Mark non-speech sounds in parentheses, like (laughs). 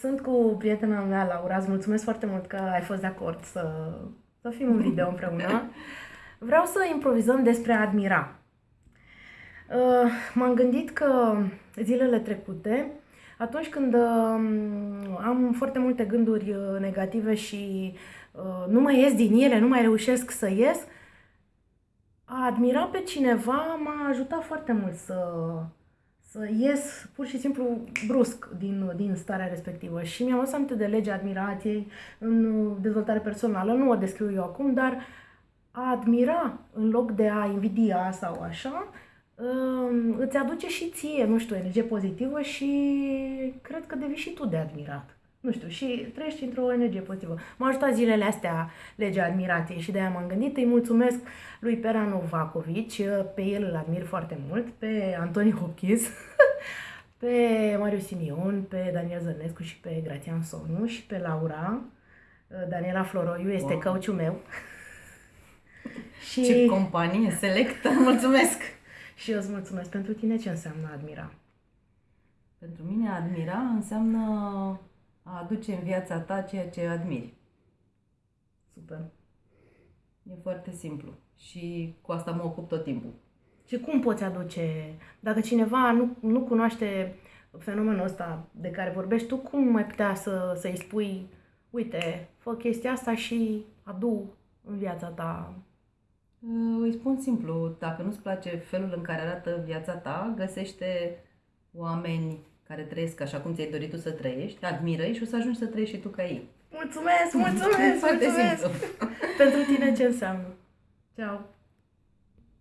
Sunt cu prietena mea, Laura, îți mulțumesc foarte mult că ai fost de acord să, să fim în video împreună. Vreau să improvizăm despre a admira. Uh, m-am gândit că zilele trecute, atunci când uh, am foarte multe gânduri uh, negative și nu mai ies din ele, nu mai reușesc să ies, a admira pe cineva m-a ajutat foarte mult să, să ies pur și simplu brusc din, din starea respectivă. Și mi-am lăsat aminte de legea admirației în dezvoltare personală. Nu o descriu eu acum, dar a admira în loc de a invidia sau așa, um, îți aduce și ție, nu știu, energie pozitivă și cred că devii și tu de admirat nu știu, și trăiești într-o energie pozitivă. M-a ajutat zilele astea legea admirației și de-aia m-am gândit. Îi mulțumesc lui Pera Novakovici, pe el îl admir foarte mult, pe Antoni Hopkins, (laughs) pe Mariu Simion, pe Daniel Zărnescu și pe Grațian Sonu și pe Laura. Daniela Floroiu este wow. căuciu meu. (laughs) și... Ce companie selectă! (laughs) Mulțumesc! și eu îți mulțumesc. Pentru tine ce înseamnă admira? Pentru mine admira înseamnă a aduce în viața ta ceea ce admiri. Super. E foarte simplu și cu asta mă ocup tot timpul. Și cum poți aduce, dacă cineva nu, nu cunoaște fenomenul ăsta de care vorbești tu, cum mai putea să, să-i spui, uite, fă chestia asta și adu în viața ta? Îi spun simplu, dacă nu-ți place felul în care arată viața ta, găsește oameni care trăiesc așa cum ți-ai dorit tu să trăiești, admiră și o să ajungi să trăiești și tu ca ei. Mulțumesc, mulțumesc, (laughs) mulțumesc! Pentru tine ce înseamnă? Ceau!